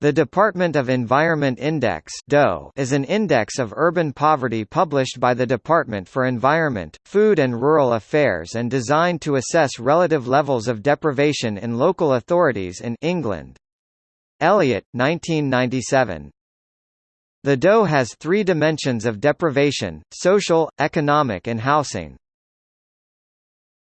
The Department of Environment Index is an index of urban poverty published by the Department for Environment, Food and Rural Affairs and designed to assess relative levels of deprivation in local authorities in England. Elliott, 1997. The DOE has three dimensions of deprivation, social, economic and housing.